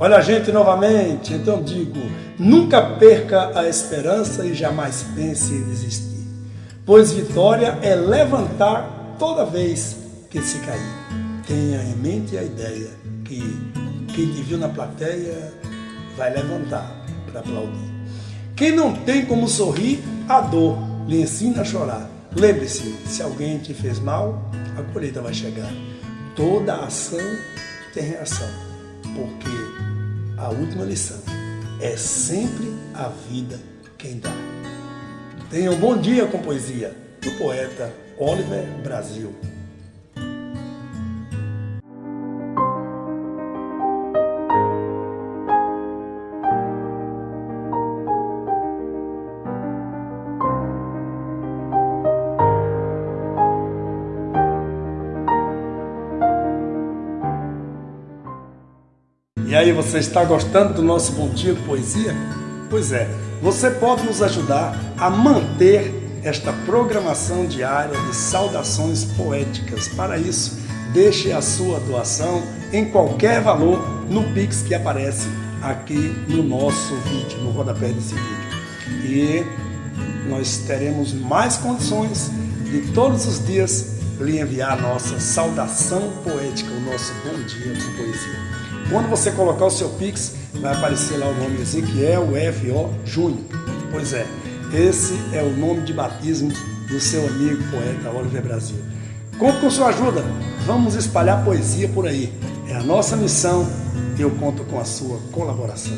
Olha a gente novamente, então digo, nunca perca a esperança e jamais pense em desistir, pois vitória é levantar toda vez que se cair. Tenha em mente a ideia que quem te viu na plateia vai levantar para aplaudir. Quem não tem como sorrir, a dor lhe ensina a chorar. Lembre-se, se alguém te fez mal, a colheita vai chegar. Toda ação tem reação, porque a última lição é sempre a vida quem dá. Tenha um bom dia com poesia do poeta Oliver Brasil. E aí, você está gostando do nosso Bom Dia Poesia? Pois é, você pode nos ajudar a manter esta programação diária de saudações poéticas. Para isso, deixe a sua doação em qualquer valor no Pix que aparece aqui no nosso vídeo, no rodapé desse vídeo. E nós teremos mais condições de todos os dias lhe enviar a nossa saudação poética, o nosso bom dia com poesia. Quando você colocar o seu Pix, vai aparecer lá o nome Ezequiel F.O. Júnior. Pois é, esse é o nome de batismo do seu amigo poeta Oliver Brasil. Conto com sua ajuda, vamos espalhar poesia por aí. É a nossa missão e eu conto com a sua colaboração.